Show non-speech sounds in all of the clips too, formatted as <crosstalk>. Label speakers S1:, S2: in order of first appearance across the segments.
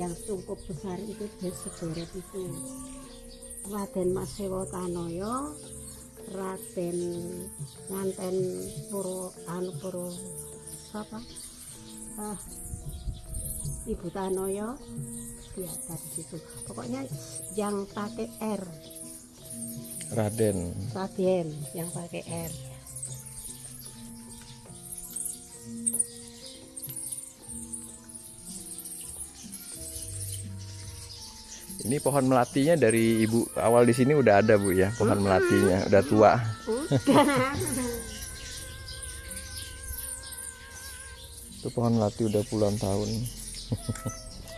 S1: yang cukup besar itu sederet itu. Raden Mas Sewo Tanoyo Raden Nganten Puro anu Puro siapa? Ah, Ibu Tanoyo dia ada di situ. Pokoknya yang pakai R.
S2: Raden.
S1: Raden yang pakai R
S2: ini pohon melatinya dari ibu awal di sini udah ada bu ya pohon melatinya. Udah tua.
S1: Udah.
S2: Itu pohon melati udah puluhan tahun.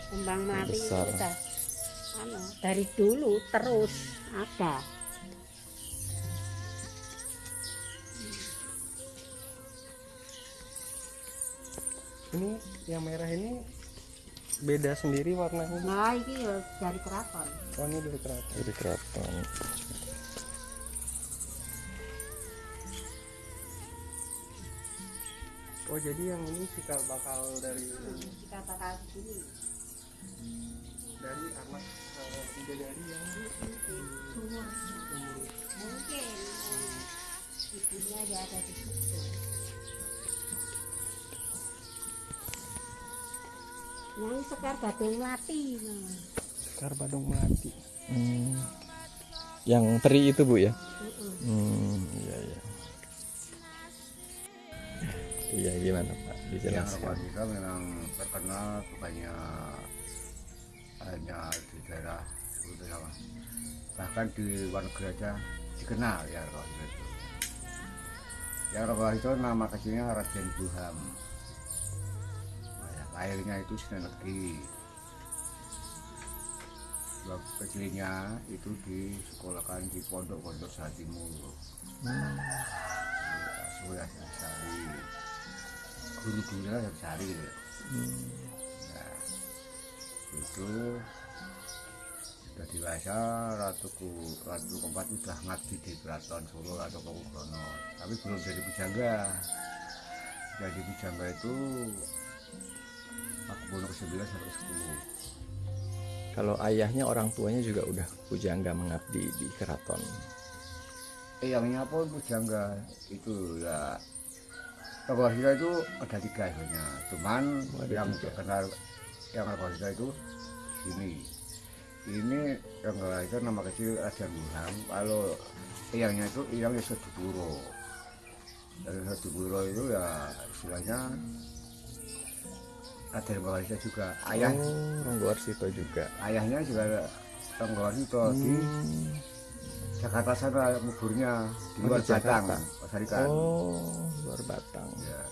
S1: Kembang mati
S2: Besar.
S1: udah anu, dari dulu terus ada.
S3: Ini yang merah ini beda sendiri warnanya?
S1: Nah ini ya dari keraton.
S3: Oh ini dari keraton.
S2: Dari keraton.
S3: Oh jadi yang ini cikal bakal dari
S1: kita bakal sini
S3: dari anak uh, bidadari yang
S1: sumur mungkin. Ibunya ya ada di situ yang sekar mati nah.
S3: sekar badung melati
S2: Hmm. yang teri itu bu ya
S1: Mm-mm.
S2: hmm iya iya iya gimana pak
S4: Yang
S2: dijelaskan
S4: Rawa kita memang terkenal bukannya hanya di daerah itu sama. Bahkan di luar negeri aja dikenal ya Rawa itu. Yang Rawa itu nama kecilnya Raden Buham. Ya, lahirnya itu Sinenegi. Waktu kecilnya itu disekolahkan di pondok-pondok Jawa Timur.
S2: Hmm.
S4: Sudah Sari. Guru-gurunya yang Sari.
S2: Hmm.
S4: Nah, itu sudah dewasa ratuku ratu keempat sudah ngabdi di keraton Solo atau Kongkono tapi belum jadi pujangga jadi pujangga itu aku bunuh ke 11 sampai ke 10
S2: kalau ayahnya orang tuanya juga udah pujangga mengabdi di keraton.
S4: Eh yang pun pujangga itu ya tokoh kita itu ada tiga sebenarnya cuman
S2: Oh, ada
S4: yang
S2: tiga.
S4: terkenal yang tokoh kita itu ini. Ini yang itu nama kecil Raden Burhan. Kalau eyangnya itu eyang Sedupuro dari Sedupuro itu ya istilahnya Raden Mawarisa juga. Ayah.
S2: Oh Ronggo Arsito juga.
S4: Ayahnya juga Ronggo itu di
S2: Hmm.
S4: Jakarta sana kuburnya di
S2: Oh,
S4: luar
S2: di Jakarta.
S4: Batang Pasarikan
S2: oh luar Batang.
S4: Ya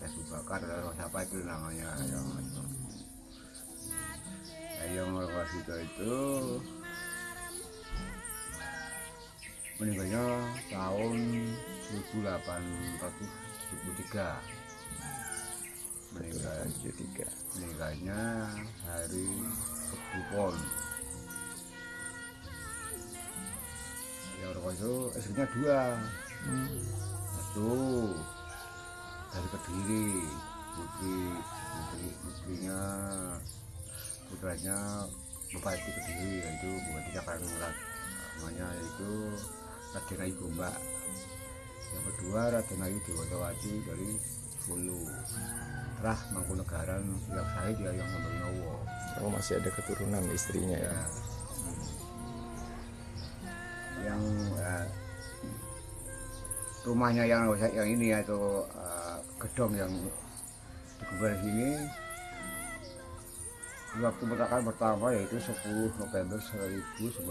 S4: saya Bakar siapa itu namanya? Yang nah, yang Marwasito itu meninggalnya tahun 1873 meninggal
S2: 73
S4: meninggalnya hari Kebupon yang rokok itu istrinya dua.
S2: Hmm.
S4: satu dari kediri putri putri putrinya putranya bupati kediri yaitu bupati Jakarta namanya yaitu Raden Ayu Gombak. Yang kedua Raden Ayu Dewatawati dari Solo Terah Mangkunegaran yang saya dia yang nomor nyowo
S2: oh masih ada keturunan istrinya ya?
S4: Ya. Yang eh, rumahnya yang yang ini atau eh, gedong yang di Gubernur sini waktu pertama pertama yaitu 10 November 1945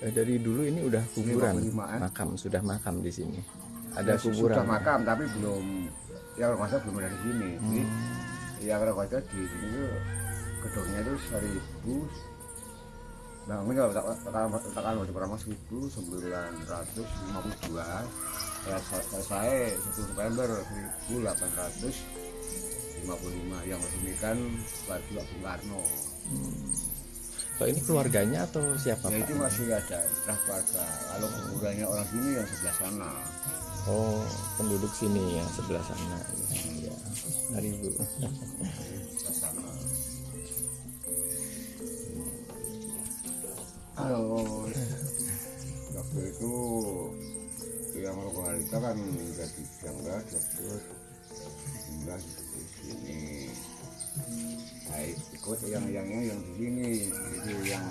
S2: Eh, dari dulu ini udah kuburan?
S4: 55-an.
S2: makam sudah makam di sini ada
S4: Ya,
S2: kuburan.
S4: Sudah makam tapi belum yang rokok belum ada di sini. Jadi
S2: Hmm.
S4: yang rokok di sini itu gedongnya itu 1000 bangunnya tekan tekan waktu pertama 1952 ya selesai 1 November 1855 yang resmikan Pak Bung Karno
S2: Kalau ini keluarganya atau siapa
S4: ya itu masih ada setelah keluarga. Kalau kuburannya orang sini yang sebelah sana
S2: oh penduduk sini ya sebelah sana. Ya, ya. hari bu
S4: halo. Waktu itu yang lokalitas kan jadi jangga terus jumlah di sini. Baik ikut yang yangnya yang di sini. Itu yang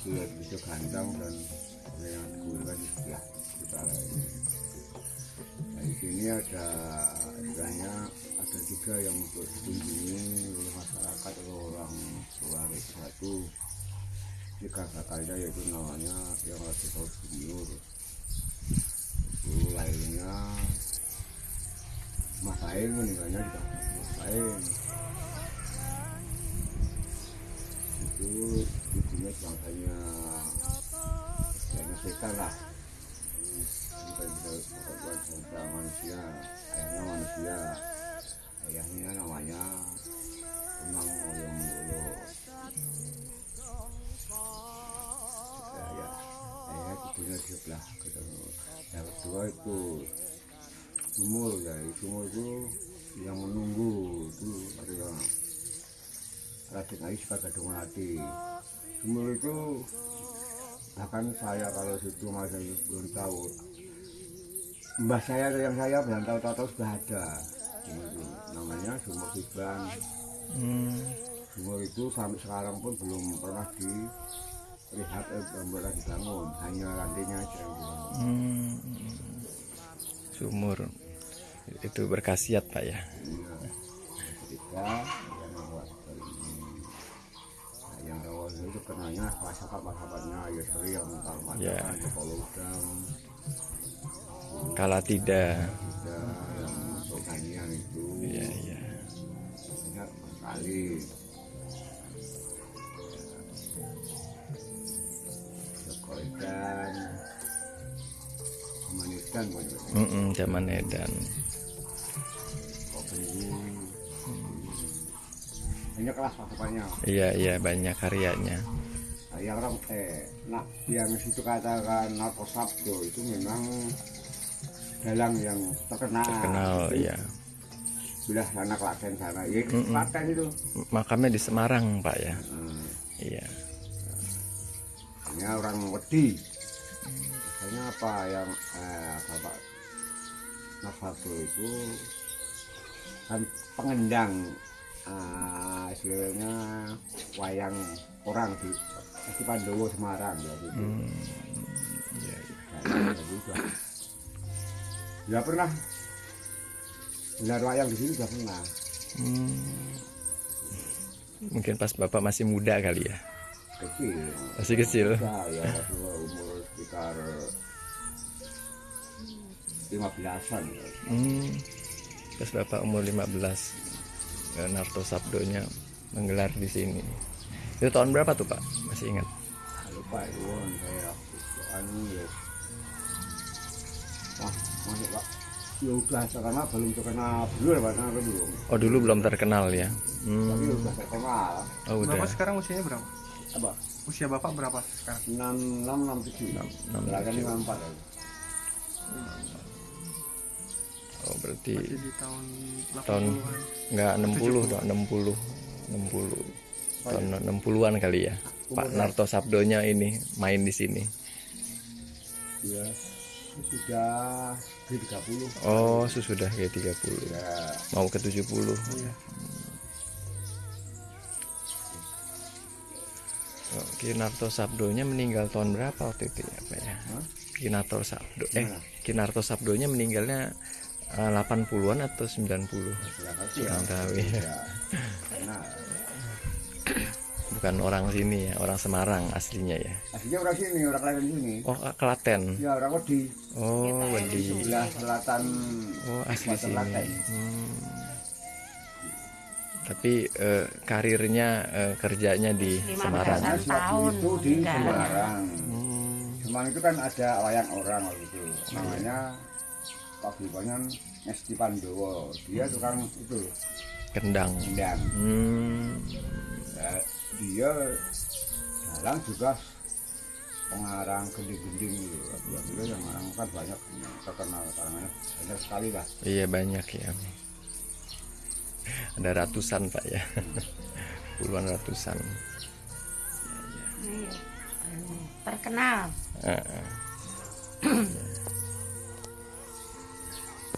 S4: itu ya bisa gantang dan yang kulit ada istilahnya ada tiga yang untuk dikunjungi oleh masyarakat oleh orang luar satu tiga kakaknya yaitu namanya yang lagi tahu junior. Lainnya Mas Ain meninggalnya di Mas Ain itu ibunya bangsanya bangsanya setan lah kita bisa buat bangsa manusia ayahnya manusia. Ayahnya namanya Unang Oyong Mulu ya ya ayahnya ibunya di sebelah ketemu yang kedua itu sumur ya sumur itu yang menunggu itu ada Raden Ais Gadung Melati sumur itu bahkan saya kalau situ masih belum tahu mbah saya yang saya belum tahu tahu sudah ada itu namanya sumur Sibang
S2: Hmm.
S4: sumur itu sampai sekarang pun belum pernah dilihat eh, belum pernah dibangun hanya lantainya aja
S2: Hmm. Sumur itu berkhasiat pak ya.
S4: Iya. Ketika yang ini, nah, yang rawat itu kenanya sahabat-sahabatnya ya sering yang mental
S2: Ya.
S4: ya. kalau udang,
S2: Kala tidak.
S4: yang itu
S2: Iya iya.
S4: sekali. Sekoikan, kemanisan banyak.
S2: Mm-mm, zaman Edan.
S4: Banyak lah sahabatnya.
S2: Iya iya banyak karyanya.
S4: Nah, yang orang eh nah yang situ katakan narkosabdo itu memang dalang yang terkenal
S2: Terkenal ya.
S4: sudah sana Klaten sana ya
S2: Mm-mm.
S4: Klaten itu
S2: Makamnya di Semarang pak ya.
S4: hmm,
S2: Iya.
S4: ini orang wedi biasanya apa yang eh, bapak narkosabdo itu kan pengendang ah, istilahnya wayang orang di di Pandowo Semarang ya gitu.
S2: Hmm. Iya. iya.
S4: Nah. Ya pernah gelar wayang di sini juga pernah.
S2: Hmm. Mungkin pas bapak masih muda kali ya.
S4: Kecil.
S2: Masih kecil.
S4: Saya waktu umur sekitar 15-an ya.
S2: Hmm. Pas bapak umur 15 eh, Narto Sabdonya menggelar di sini. Itu tahun berapa tuh pak? Masih ingat?
S4: Lupa itu saya anu ya. Masuk pak. Ya udah karena belum terkenal belum ya, Pak, karena belum.
S2: Oh dulu belum terkenal ya.
S4: Tapi
S2: Hmm.
S4: udah terkenal.
S2: Oh udah.
S3: Bapak sekarang usianya berapa?
S4: Apa?
S3: Usia bapak berapa sekarang?
S4: 66 67.
S2: enam,
S4: Belakang
S2: tujuh.
S4: 54 ya.
S2: Oh berarti
S3: Masih di tahun 80-an.
S2: tahun nggak 60 dong 60 60 tahun 60-an kali ya. Pak Narto Sabdonya ini main di sini.
S4: Ya, itu sudah di 30.
S2: Oh sudah kayak 30
S4: Ya,
S2: mau ke 70
S3: Iya.
S2: Oh, Kinarto Sabdonya meninggal tahun berapa waktu itu ya Pak ya?
S4: Hah?
S2: Kinarto Sabdo eh? Kinarto Sabdonya meninggalnya eh, 80-an atau 90
S4: silakan sih ya.
S2: Kurang tahu ya. <coughs> Bukan orang sini ya orang Semarang aslinya ya
S4: aslinya orang sini, orang lain sini.
S2: oh Klaten
S4: Ya, orang Wedi.
S2: oh Wedi
S4: Sebelah selatan.
S2: oh asli
S4: Klaten.
S2: sini Hmm. tapi eh, karirnya eh, kerjanya di Semarang
S1: tahun
S4: itu di
S1: enggak.
S4: Semarang.
S2: Hmm.
S4: Semarang itu kan ada wayang orang waktu itu. Namanya Pak Bipanyan Ngesti Pandowo. Dia tukang itu
S2: kendang
S4: gendang.
S2: hmm.
S4: Ya, dia dalang juga pengarang gending-gending gitu. Ya, dia yang orang kan banyak yang terkenal karangannya banyak sekali lah.
S2: Iya banyak ya. Ada ratusan pak ya, puluhan ratusan.
S1: Iya. terkenal.
S2: Heeh.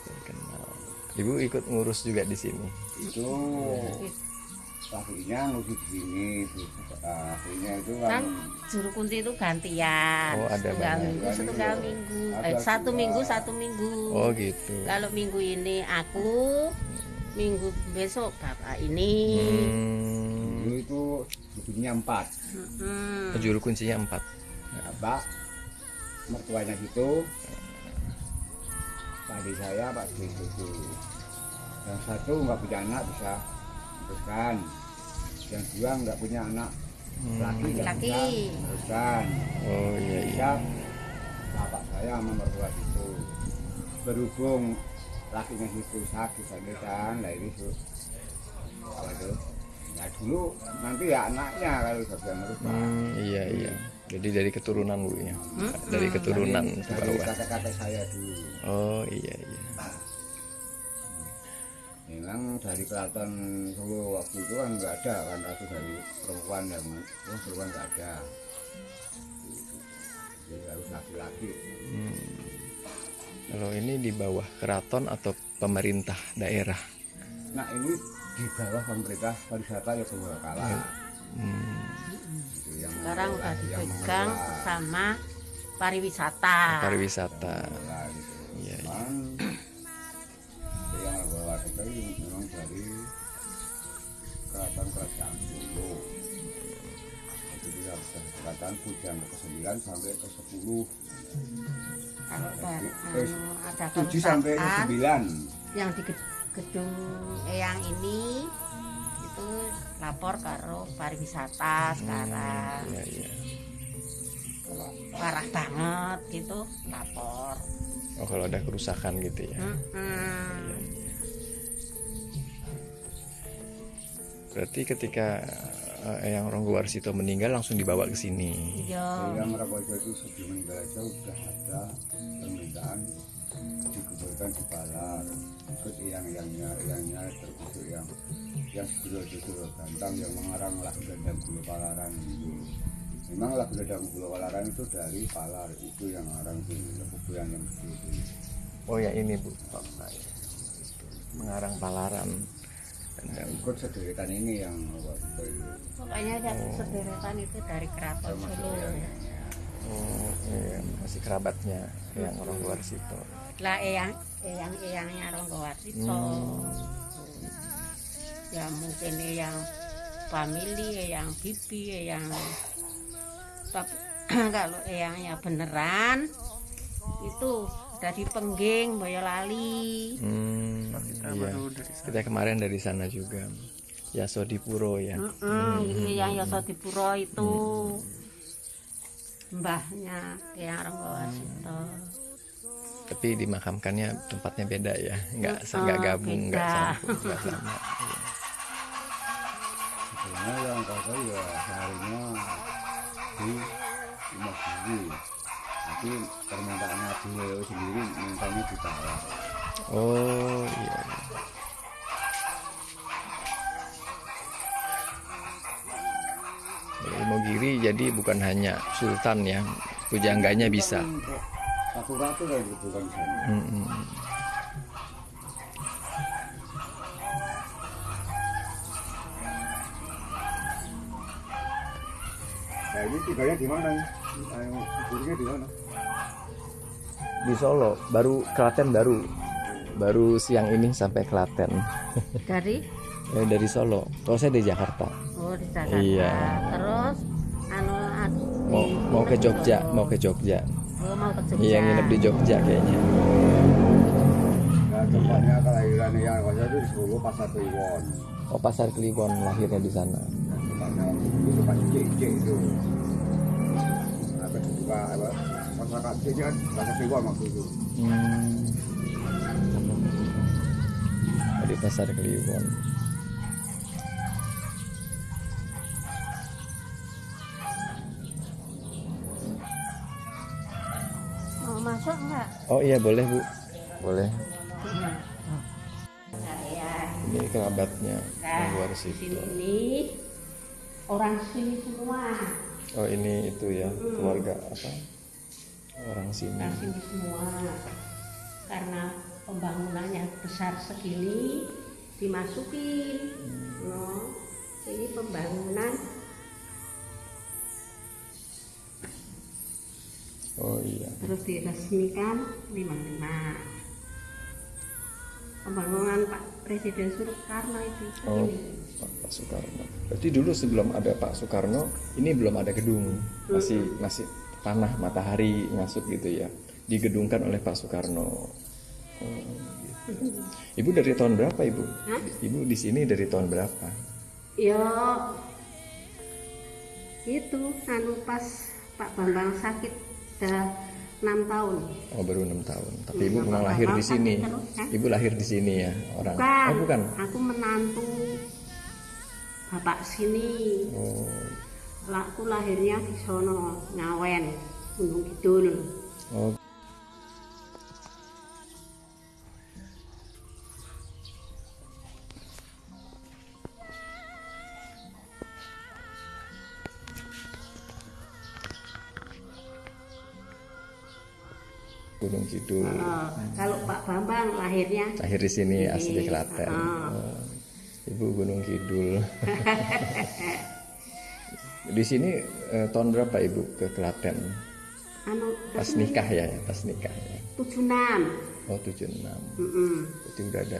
S2: Terkenal. Ibu ikut ngurus juga di sini.
S4: itu lakinya ngusik di sini terus lakinya itu kan
S1: Kan juru kunci itu gantian.
S2: Oh, ada
S1: setunggal
S2: banyak.
S1: minggu, setunggal minggu.
S4: Ada
S1: Eh, satu
S4: dua.
S1: minggu, satu minggu.
S2: Oh gitu.
S1: Kalau minggu ini aku, minggu besok bapak ini.
S2: Hmm.
S4: dulu itu hidupnya empat
S1: Mm-mm.
S2: Juru kuncinya empat.
S4: apa mertuanya gitu tadi saya Pak itu yang satu nggak punya anak bisa teruskan yang dua nggak punya anak laki nggak
S1: Laki.
S4: bisa teruskan
S2: Oh iya iya.
S4: bapak saya sama mertua itu berhubung lakinya itu sakit kan lah ini tuh apa itu nah dulu nanti ya anaknya kalau sudah merubah
S2: Hmm, iya iya. Jadi dari keturunan bu ya. Dari keturunan ke
S4: dari
S2: bawah.
S4: kakek-kakek saya dulu
S2: Oh iya iya.
S4: Memang dari keraton Solo waktu itu kan nggak ada kan ratu dari perempuan yang oh, perempuan nggak ada jadi harus laki-laki
S2: Kalau ini di bawah keraton atau pemerintah daerah.
S4: nah ini di bawah pemerintah pariwisata ya Purwakarta
S2: Hmm.
S4: Itu yang
S1: Sekarang udah dipegang sama pariwisata.
S2: Pariwisata.
S4: Ya, kerajaan Bujang ke 9 sampai ke 10
S1: Kalau dari
S4: Eh,
S1: anu, ada
S4: 7 sampai ke
S1: kerusakan
S4: 9
S1: yang di ged- gedung Eyang ini itu lapor karo pariwisata sekarang.
S2: Iya iya.
S1: Kalau parah banget gitu lapor.
S2: Oh kalau ada kerusakan gitu ya.
S1: Mm-mm.
S2: Berarti ketika eh, Eyang Ronggo Warsito meninggal langsung dibawa ke sini.
S1: Iya.
S4: yang Raposo itu sebelum meninggal aja udah ada permintaan dikuburkan di Palar terus yang-yangnya yang-yangnya termasuk yang yang judul-judul gantang yang mengarang lagu dandang gula palaran itu memang lagu dandang gula palaran itu dari Palar itu yang ngarang itu kuburan yang gede itu
S2: Oh ya ini bu. Pak, saya. Mengarang palaran.
S4: Nah, ikut sederetan ini yang waktu itu
S1: Pokoknya ada sederetan itu dari keraton Solo.
S2: Oh iya masih kerabatnya Eyang Ronggo Warsito.
S1: Lah eyang eyang eyangnya Ronggo Warsito.
S2: Hmm.
S1: Ya mungkin eyang family, eyang bibi, tapi <clears throat> kalau eyangnya beneran itu udah dipengging Boyolali.
S2: Hmm,
S3: kita
S2: iya.
S3: baru dari sana.
S2: Kita kemarin dari sana juga. Yasodipuro ya.
S1: Mm-mm, Eyang Yosodipuro itu mbahnya eyang Ronggo Warsito.
S2: Tapi dimakamkannya tempatnya beda ya. Nggak nggak
S1: Oh,
S2: gabung, nggak sambung, nggak <laughs> sama. Iya.
S4: Sebenarnya yang kata ya seharinya di rumah sendiri. Tapi permintaannya beliau sendiri mintanya di Palar.
S2: Oh iya. iya. Imogiri jadi bukan hanya sultan ya, pujangganya bisa.
S4: Satu ratu kan gitu kan di sana.
S2: Hmm.
S4: Nah ini tinggalnya di mana? Ayo, di mana?
S2: Di Solo, baru Klaten baru, baru siang ini sampai Klaten.
S1: Dari <laughs>
S2: Eh, dari Solo. Kalau saya di Jakarta.
S1: oh di Jakarta.
S2: Iya.
S1: Terus anu anu
S2: Mau
S1: di-
S2: mau ke Jogja,
S1: Solo.
S2: mau ke Jogja.
S1: Oh, mau ke Jogja.
S2: Iya nginep di Jogja kayaknya.
S4: Nah tempatnya kelahiran yang kaya itu di Solo Pasar Kliwon.
S2: Oh Pasar Kliwon lahirnya di sana.
S4: Nah, tempatnya itu cek itu. Nah, kedua apa? Cek kan Pasar Kliwon waktu itu.
S2: Hmm. Di Pasar Kliwon.
S1: Mau masuk enggak?
S2: Oh iya boleh bu, boleh.
S1: Saya
S2: Ini kerabatnya
S1: nah,
S2: luar situ.
S1: sini ini orang sini semua.
S2: Oh ini itu ya keluarga apa orang sini.
S1: Orang sini semua. Karena pembangunannya besar segini dimasukin no. Ini pembangunan.
S2: Oh iya.
S1: terus diresmikan 55 pembangunan Pak Presiden Soekarno itu.
S2: Oh
S1: ini
S2: Pak, Pak Soekarno. Berarti dulu sebelum ada Pak Soekarno ini belum ada gedung. Masih masih tanah matahari ngasut gitu ya digedungkan oleh Pak Soekarno. Oh, gitu. Ibu dari tahun berapa ibu?
S1: Hah?
S2: Ibu di sini dari tahun berapa?
S1: ya itu anu pas Pak Bambang sakit udah enam tahun
S2: Oh baru enam tahun. Tapi
S1: Iya,
S2: ibu memang lahir di sini.
S1: terus, kan?
S2: Ibu lahir di sini ya orang.
S1: bukan,
S2: Oh bukan.
S1: aku menantu bapak sini
S2: Oh
S1: aku lahirnya di sono Ngawen Gunung Kidul
S2: oh. Gunung Kidul.
S1: Eh, kalau Pak Bambang lahirnya
S2: Lahir di sini
S1: Ini,
S2: asli Klaten.
S1: ah.
S2: Oh, Ibu Gunung Kidul. <laughs> di sini eh, tahun berapa Ibu ke Klaten?
S1: anu
S2: Pas nikah ya, pas nikah ya.
S1: tujuh enam
S2: Oh 76.
S1: Mm-mm.
S2: Berarti udah ada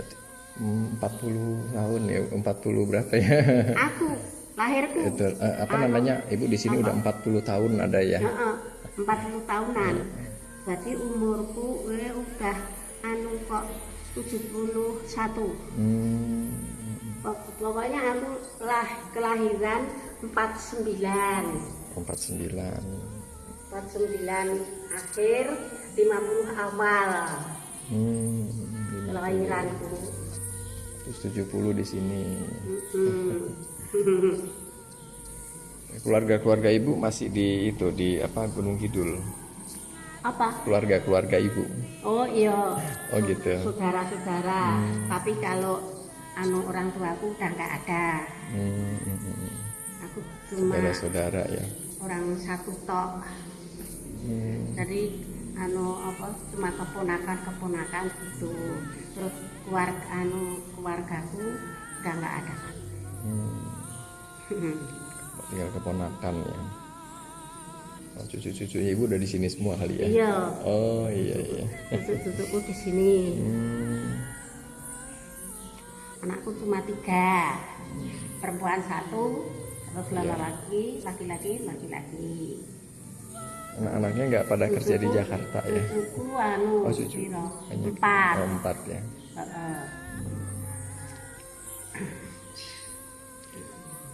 S2: mm, 40 tahun ya, 40 berapa ya? <laughs>
S1: aku lahirku
S2: Itu eh, apa namanya? Ibu di sini udah 40 tahun ada ya.
S1: Heeh, 40 tahunan berarti umurku eh, udah anu kok 71
S2: Hmm.
S1: Pok- pokoknya aku lah kelahiran 49
S2: 49.
S1: 49 akhir 50 awal
S2: Hmm.
S1: kelahiranku
S2: Terus 70 di sini. <laughs> Keluarga-keluarga Ibu masih di itu di apa Gunung Kidul.
S1: apa
S2: Keluarga-keluarga Ibu.
S1: oh iya
S2: Oh gitu.
S1: saudara-saudara tapi kalau anu orang tuaku udah nggak ada
S2: Hmm, hmm, hmm.
S1: Aku cuma
S2: Saudara-saudara ya.
S1: orang satu tok
S2: Hmm.
S1: jadi anu apa cuma keponakan keponakan gitu terus keluarga anu keluargaku udah nggak ada
S2: Hmm. <laughs> Tinggal keponakan ya. Oh, cucu-cucunya Ibu udah di sini semua kali ya.
S1: iya
S2: Oh iya iya.
S1: cucu-cucuku di sini
S2: Hmm.
S1: anakku cuma tiga perempuan satu terus laki laki-laki laki-laki
S2: Anak-anaknya nggak pada kerja di
S1: Cucuku-
S2: Jakarta ya.
S1: cucuku anu
S2: Oh cucu. Banyak.
S1: empat
S2: Oh, empat ya.
S1: Heeh.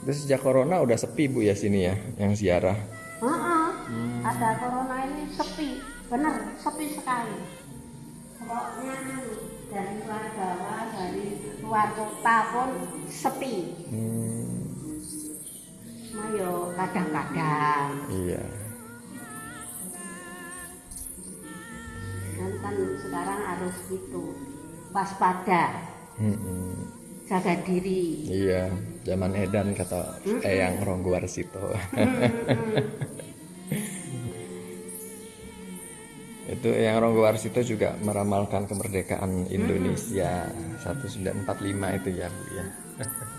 S2: Terus sejak corona udah sepi Bu ya sini ya, yang ziarah.
S1: Heeh. Ada corona ini sepi, bener sepi sekali. Pokoknya dari luar Jawa, dari luar kota pun sepi.
S2: Hmm,
S1: Cuma yo kadang-kadang.
S2: iya.
S1: Dan kan sekarang harus gitu waspada,
S2: Hmm,
S1: jaga diri.
S2: iya, zaman edan kata Eyang Ronggowarsito. <laughs> Itu yang Ronggowarsito juga meramalkan kemerdekaan Indonesia 1945 itu ya Bu ya. <laughs>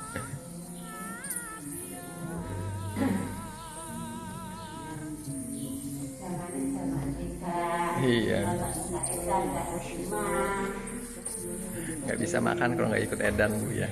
S2: makan kalau nggak ikut edan Bu ya.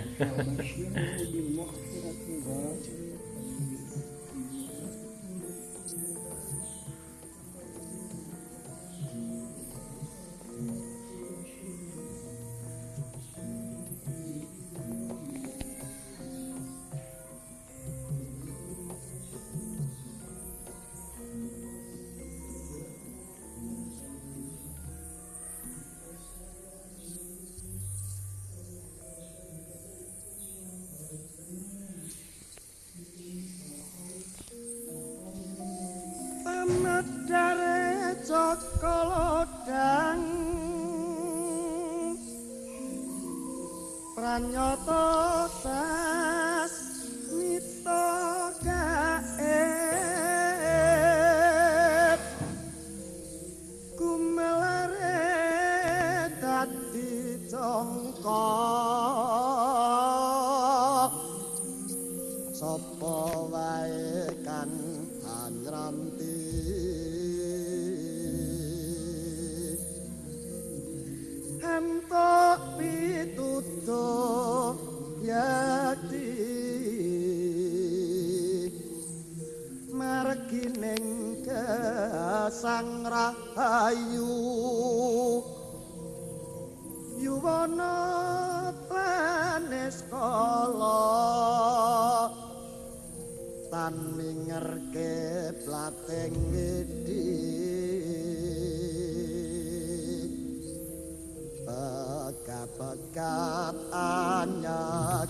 S5: plateng gede. Bekat-bekat anjar